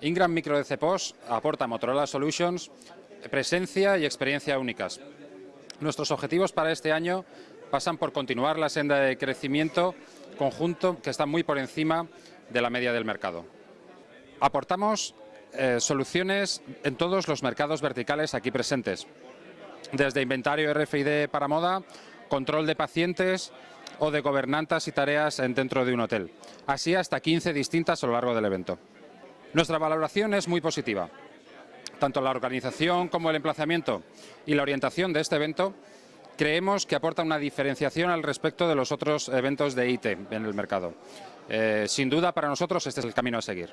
Ingram Micro de CPOS aporta a Motorola Solutions presencia y experiencia únicas. Nuestros objetivos para este año pasan por continuar la senda de crecimiento conjunto que está muy por encima de la media del mercado. Aportamos eh, soluciones en todos los mercados verticales aquí presentes, desde inventario RFID para moda, control de pacientes o de gobernantas y tareas dentro de un hotel, así hasta 15 distintas a lo largo del evento. Nuestra valoración es muy positiva. Tanto la organización como el emplazamiento y la orientación de este evento creemos que aporta una diferenciación al respecto de los otros eventos de IT en el mercado. Eh, sin duda, para nosotros este es el camino a seguir.